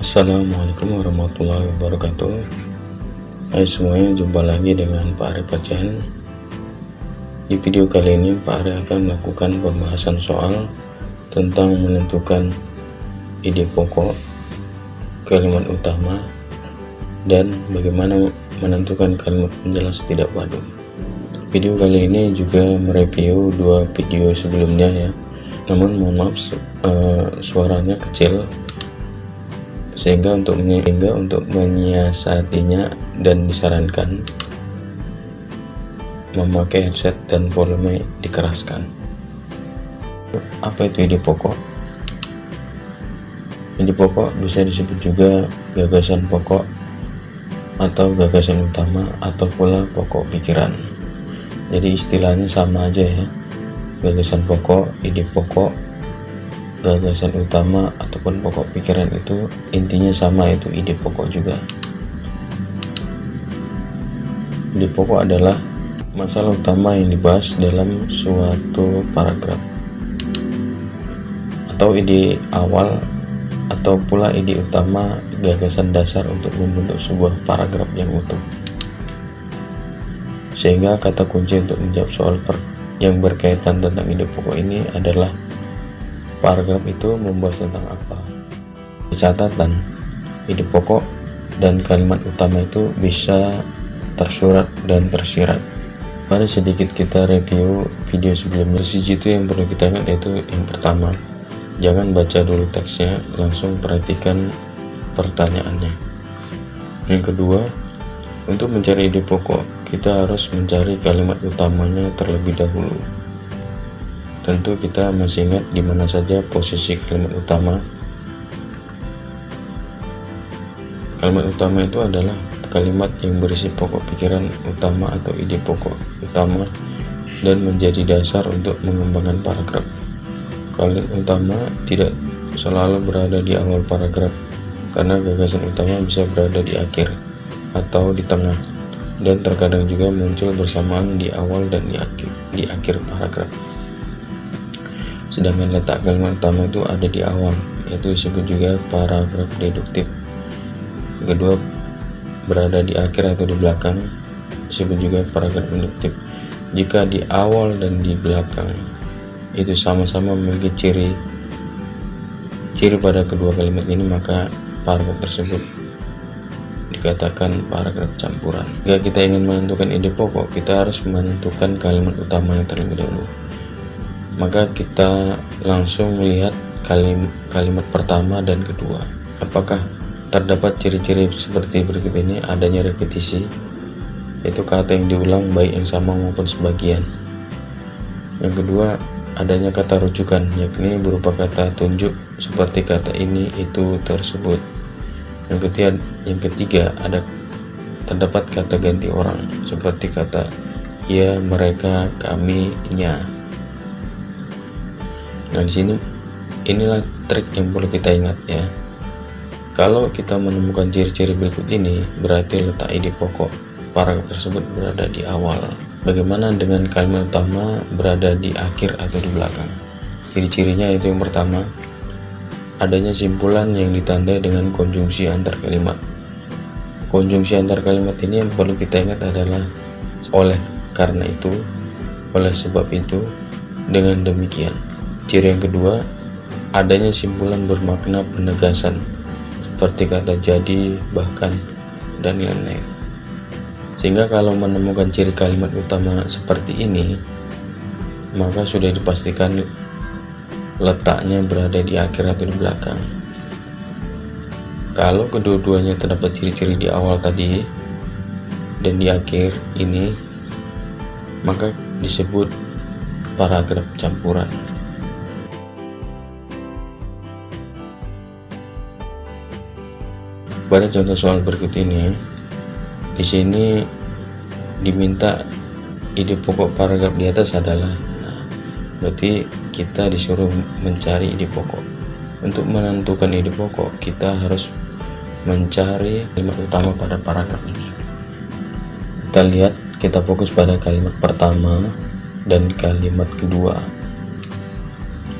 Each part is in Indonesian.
Assalamualaikum warahmatullahi wabarakatuh. Hai semuanya jumpa lagi dengan Pak Ari Pacan Di video kali ini Pak Ari akan melakukan pembahasan soal Tentang menentukan ide pokok Kalimat utama Dan bagaimana menentukan kalimat penjelas tidak padu Video kali ini juga mereview dua video sebelumnya ya. Namun mohon maaf uh, suaranya kecil sehingga untuk sehingga untuk menyiasatinya dan disarankan memakai headset dan volume dikeraskan. Apa itu ide pokok? Ide pokok bisa disebut juga gagasan pokok atau gagasan utama atau pula pokok pikiran. Jadi istilahnya sama aja ya. Gagasan pokok ide pokok gagasan utama ataupun pokok pikiran itu intinya sama itu ide pokok juga. Ide pokok adalah masalah utama yang dibahas dalam suatu paragraf. Atau ide awal atau pula ide utama gagasan dasar untuk membentuk sebuah paragraf yang utuh. Sehingga kata kunci untuk menjawab soal yang berkaitan tentang ide pokok ini adalah Paragraf itu membahas tentang apa? Catatan, ide pokok dan kalimat utama itu bisa tersurat dan tersirat. Mari sedikit kita review video sebelumnya. Sisi itu yang perlu kita ingat yaitu yang pertama, jangan baca dulu teksnya, langsung perhatikan pertanyaannya. Yang kedua, untuk mencari ide pokok, kita harus mencari kalimat utamanya terlebih dahulu. Tentu kita masih ingat di mana saja posisi kalimat utama. Kalimat utama itu adalah kalimat yang berisi pokok pikiran utama atau ide pokok utama dan menjadi dasar untuk mengembangkan paragraf. Kalimat utama tidak selalu berada di awal paragraf karena gagasan utama bisa berada di akhir atau di tengah dan terkadang juga muncul bersamaan di awal dan di akhir di akhir paragraf sedangkan letak kalimat utama itu ada di awal yaitu disebut juga paragraf deduktif. Kedua berada di akhir atau di belakang disebut juga paragraf induktif jika di awal dan di belakang itu sama-sama memiliki ciri ciri pada kedua kalimat ini maka paragraf tersebut dikatakan paragraf campuran. Jika kita ingin menentukan ide pokok kita harus menentukan kalimat utama yang terlebih dahulu maka kita langsung melihat kalim kalimat pertama dan kedua. Apakah terdapat ciri-ciri seperti berikut ini? Adanya repetisi itu kata yang diulang baik yang sama maupun sebagian. Yang kedua adanya kata rujukan yakni berupa kata tunjuk seperti kata ini itu tersebut. Yang ketiga yang ketiga ada terdapat kata ganti orang seperti kata ya mereka kami nya Nah di sini inilah trik yang perlu kita ingat ya. Kalau kita menemukan ciri-ciri berikut ini, berarti letak ide pokok paragraf tersebut berada di awal. Bagaimana dengan kalimat utama berada di akhir atau di belakang? Ciri-cirinya itu yang pertama, adanya simpulan yang ditandai dengan konjungsi antar kalimat. Konjungsi antar kalimat ini yang perlu kita ingat adalah oleh karena itu, oleh sebab itu, dengan demikian. Ciri yang kedua, adanya simpulan bermakna penegasan, seperti kata jadi, bahkan, dan lain-lain. Sehingga kalau menemukan ciri kalimat utama seperti ini, maka sudah dipastikan letaknya berada di akhir atau di belakang. Kalau kedua-duanya terdapat ciri-ciri di awal tadi dan di akhir ini, maka disebut paragraf campuran. Pada contoh soal berikut ini di sini diminta ide pokok paragraf di atas adalah nah, berarti kita disuruh mencari ide pokok. Untuk menentukan ide pokok kita harus mencari kalimat utama pada paragraf ini. Kita lihat kita fokus pada kalimat pertama dan kalimat kedua.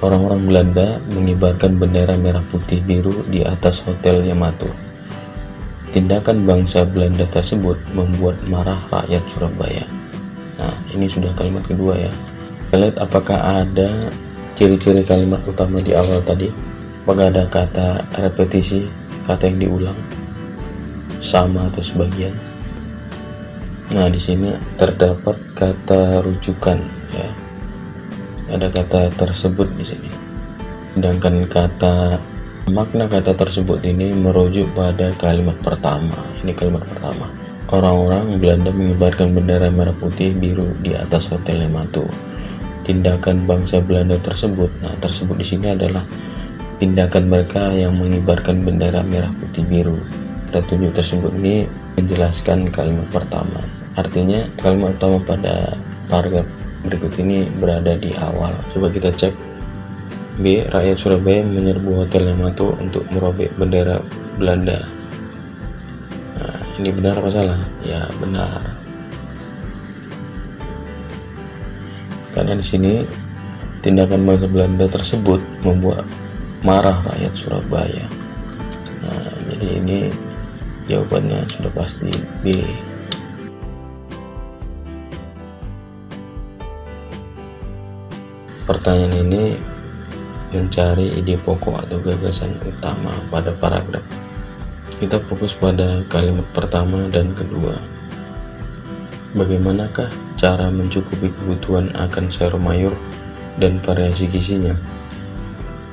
Orang-orang Belanda mengibarkan bendera merah putih biru di atas Hotel Yamato. Tindakan bangsa Belanda tersebut membuat marah rakyat Surabaya. Nah, ini sudah kalimat kedua ya. Kita lihat apakah ada ciri-ciri kalimat utama di awal tadi. Apakah ada kata repetisi, kata yang diulang, sama atau sebagian. Nah, di sini terdapat kata rujukan ya. Ada kata tersebut di sini. Sedangkan kata makna kata tersebut ini merujuk pada kalimat pertama. Ini kalimat pertama. Orang-orang Belanda mengibarkan bendera merah putih biru di atas Hotel Yamato. Tindakan bangsa Belanda tersebut, nah tersebut di sini adalah tindakan mereka yang mengibarkan bendera merah putih biru. Kata tersebut ini menjelaskan kalimat pertama artinya kalimat utama pada paragraf berikut ini berada di awal coba kita cek B. Rakyat Surabaya menyerbu Hotel Yamato untuk merobek bendera Belanda nah, ini benar apa salah? ya benar karena di sini tindakan bangsa Belanda tersebut membuat marah rakyat Surabaya nah jadi ini jawabannya sudah pasti B Pertanyaan ini mencari ide pokok atau gagasan utama pada paragraf. Kita fokus pada kalimat pertama dan kedua. Bagaimanakah cara mencukupi kebutuhan akan sayur mayur dan variasi gizinya?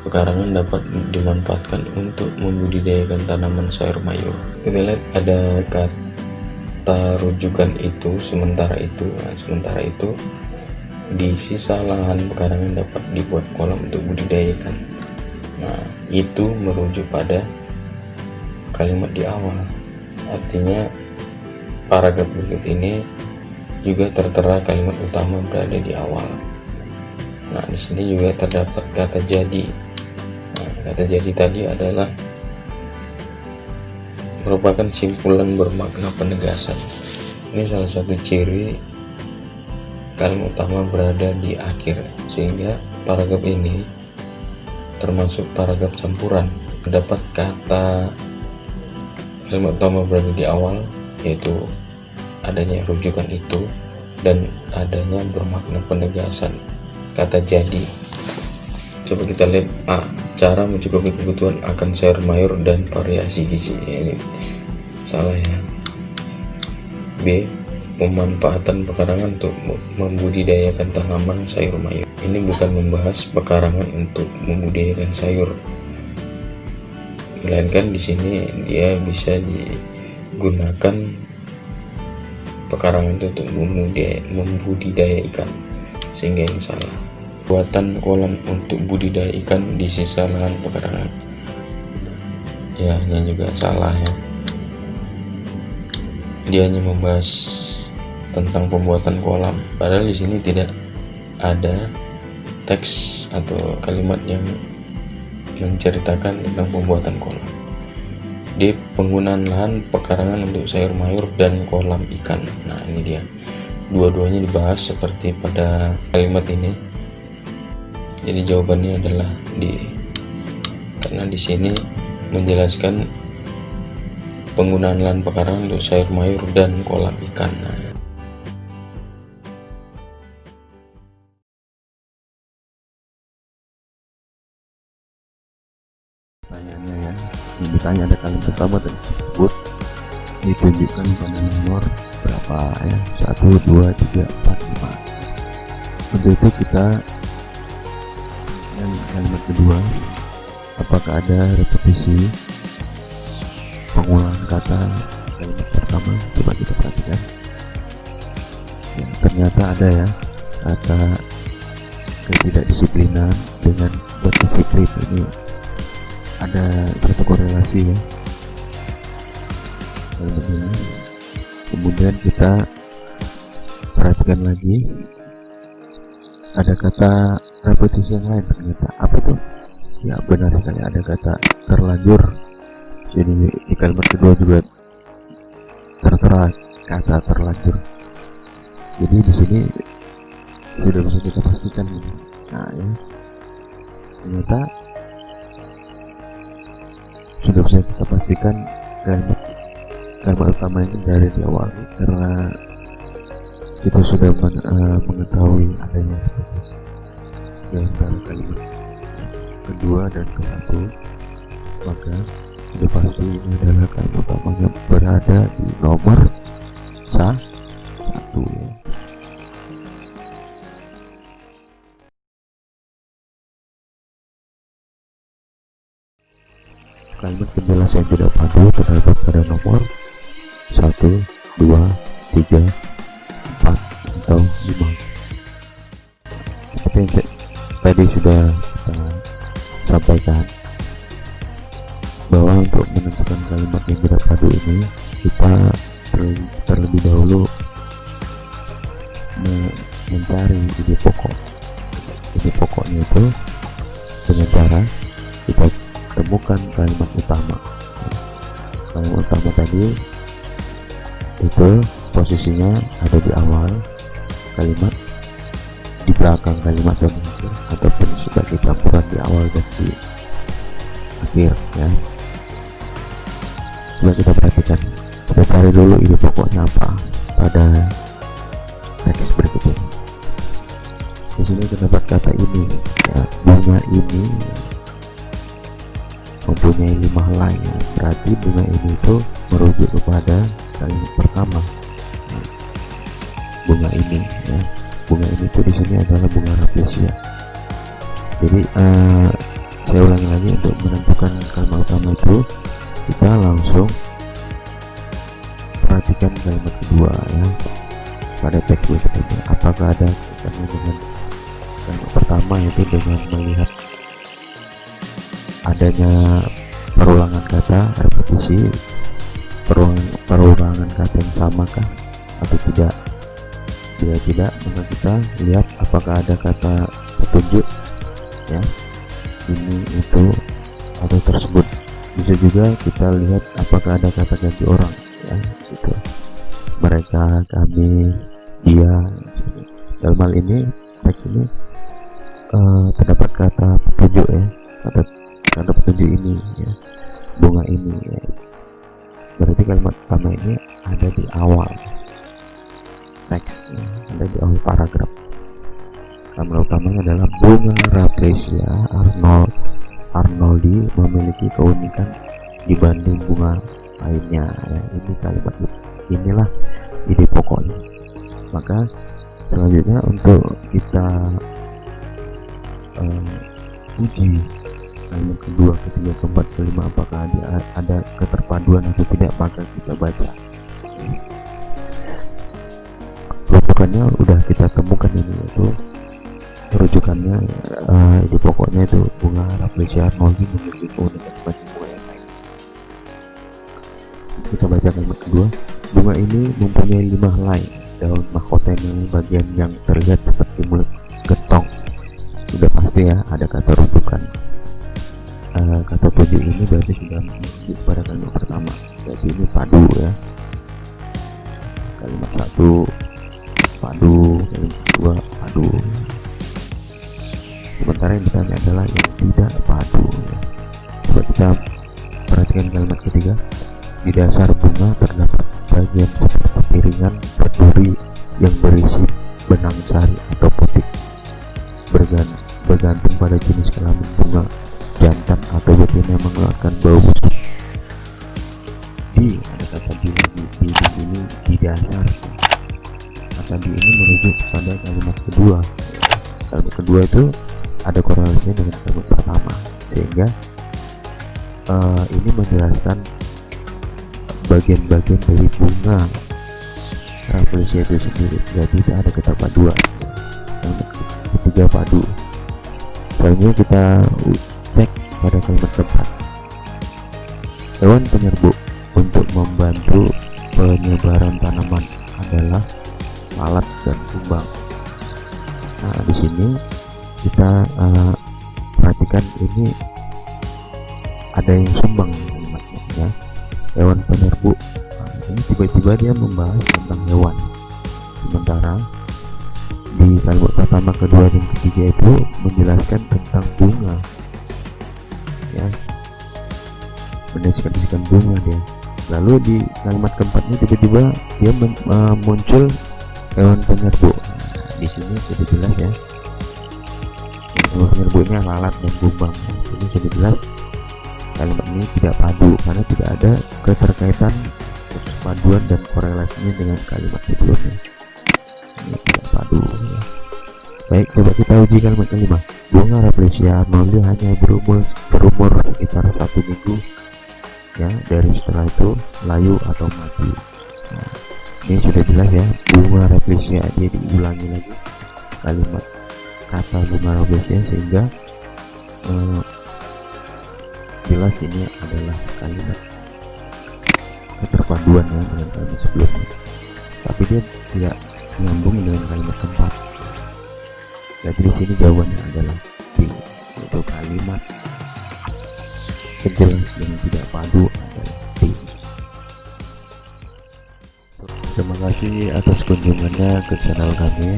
Pekarangan dapat dimanfaatkan untuk membudidayakan tanaman sayur mayur. Kita lihat ada kata rujukan itu, sementara itu, sementara itu di sisa lahan pekarangan dapat dibuat kolam untuk budidayakan. Nah itu merujuk pada kalimat di awal. Artinya paragraf berikut ini juga tertera kalimat utama berada di awal. Nah di sini juga terdapat kata jadi. Nah, kata jadi tadi adalah merupakan simpulan bermakna penegasan. Ini salah satu ciri kalimat utama berada di akhir sehingga paragraf ini termasuk paragraf campuran. Terdapat kata kalimat utama berada di awal yaitu adanya rujukan itu dan adanya bermakna penegasan. Kata jadi. Coba kita lihat A cara mencukupi kebutuhan akan sayur mayur dan variasi gizi. Ini salah ya. B pemanfaatan pekarangan untuk membudidayakan tanaman sayur mayur. Ini bukan membahas pekarangan untuk membudidayakan sayur, melainkan di sini dia bisa digunakan pekarangan itu untuk membudidaya ikan, sehingga yang salah. Buatan kolam untuk budidaya ikan di sisa lahan pekarangan. Ya, ini juga salah ya. Dia hanya membahas tentang pembuatan kolam. Padahal di sini tidak ada teks atau kalimat yang menceritakan tentang pembuatan kolam. Di penggunaan lahan pekarangan untuk sayur mayur dan kolam ikan. Nah ini dia. Dua-duanya dibahas seperti pada kalimat ini. Jadi jawabannya adalah di karena di sini menjelaskan penggunaan lahan pekarangan untuk sayur mayur dan kolam ikan. Nah, yang ditanya ada kalimat pertama tersebut ditunjukkan pada nomor berapa ya? 1 2 3 4 5 untuk itu kita yang kalimat kedua apakah ada repetisi pengulangan kata kalimat pertama coba kita perhatikan. Ya, ternyata ada ya kata ketidakdisiplinan dengan berdisiplin. Ini ada satu korelasi ya. Kemudian kita perhatikan lagi. Ada kata repetisi yang lain ternyata. Apa tuh ya benar sekali ada kata terlanjur jadi di kalimat kedua juga tertera kata terlanjur. Jadi di sini sudah bisa kita pastikan nah ya. Ternyata sudah bisa kita pastikan kalimat kalimat utama ini dari di awal karena kita sudah men, uh, mengetahui adanya repetisi di antara kalimat kedua dan ke satu maka pasti ini adalah kalimat utamanya berada di nomor satu. Kalimat penjelasan yang tidak padu terdapat pada nomor 1, 2, 3, 4, atau 5 seperti yang tadi sudah kita sampaikan bahwa untuk menentukan kalimat yang tidak padu ini kita terlebih dahulu mencari ide pokok. Ide pokoknya itu dengan cara kita temukan kalimat utama. Kalimat utama tadi itu posisinya ada di awal kalimat di belakang kalimat dan akhir ataupun sebagai campuran di awal dan di akhir ya coba kita perhatikan. Kita cari dulu ide pokoknya apa pada teks berikut ini di sini terdapat kata ini ya, bunga ini mempunyai lima helai. Ya. berarti bunga ini itu merujuk kepada kalimat pertama. Bunga ini ya. Bunga ini tuh di sini adalah bunga rafflesia jadi uh, saya ulangi lagi untuk menentukan kalimat utama itu kita langsung perhatikan kalimat kedua ya. Pada teks berikut ini apakah ada kaitannya dengan kalimat pertama yaitu dengan melihat adanya perulangan kata repetisi perulangan, perulangan kata yang samakah atau tidak? Bila tidak maka kita lihat apakah ada kata petunjuk ya. Ini itu atau tersebut bisa juga kita lihat apakah ada kata ganti orang ya itu mereka kami dia dalam hal ini teks ini uh, terdapat kata petunjuk ya kata kata petunjuk ini ya bunga ini ya. berarti kalimat pertama ini ada di awal teks ya. ada di awal paragraf kalimat utamanya adalah bunga rafflesia Arnold Arnoldi memiliki keunikan dibanding bunga lainnya ya, ini kalimat inilah ide pokoknya. Maka selanjutnya untuk kita uh, uji kalimat kedua ketiga keempat kelima apakah ada, ada keterpaduan atau tidak maka kita baca. Rujukannya udah kita temukan ini yaitu rujukannya uh, di pokoknya itu bunga rafflesia arnoldi memiliki keunikan dibanding bunga yang lain kita baca kalimat kedua. Bunga ini mempunyai lima helai daun mahkota ini bagian yang terlihat seperti mulut getong sudah pasti ya ada kata rujukan. Uh, kata tujuh ini berarti sudah menuju pada kalimat pertama. Jadi ini padu ya. Kalimat satu padu. Kalimat kedua padu sementara yang ditanya adalah yang tidak padu ya. coba kita perhatikan kalimat ketiga. Di dasar bunga terdapat bagian seperti piringan berduri yang berisi benang sari atau putih bergantung pada jenis kelamin bunga jantan atau betina mengeluarkan bau busuk. Di ada kata di lagi di, di sini di dasar. Kata di ini merujuk pada kalimat kedua. Kalimat kedua itu ada korelasinya dengan kalimat pertama. Sehingga uh, ini menjelaskan bagian-bagian dari bunga rafflesia itu sendiri. Jadi ada keterpaduan kalimat ketiga padu. Selanjutnya kita cek pada kalimat keempat. Hewan penyerbu untuk membantu penyebaran tanaman adalah alat dan kumbang nah di sini kita uh, perhatikan ini ada yang sumbang ya hewan penyerbu nah, ini tiba-tiba dia membahas tentang hewan. Sementara di di kalimat pertama kedua dan ketiga itu menjelaskan tentang bunga. Ya. Mendeskripsikan bunga dia. Lalu di kalimat keempatnya tiba-tiba dia men, uh, muncul hewan penyerbu nah, di sini sudah jelas ya ini lalat dan bumbang ini sudah jelas kalimat ini tidak padu karena tidak ada keterkaitan paduan dan korelasinya dengan kalimat sebelumnya. Ini tidak padu ya. baik coba kita uji kalimat kelima. Bunga rafflesia arnoldi hanya berumur berumur sekitar satu minggu ya dari setelah itu layu atau mati. Nah, ini sudah jelas ya. Bunga rafflesia dia diulangi lagi. Kalimat kata bunga rafflesia sehingga eh, jelas ini adalah kalimat keterpaduan ya dengan kalimat sebelumnya. Tapi dia tidak nyambung dengan kalimat keempat jadi di sini jawabannya adalah B yaitu kalimat kejelas yang tidak padu adalah B terima kasih atas kunjungannya ke channel kami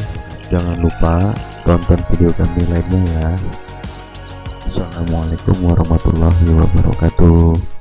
jangan lupa tonton video kami lainnya ya. Assalamualaikum warahmatullahi wabarakatuh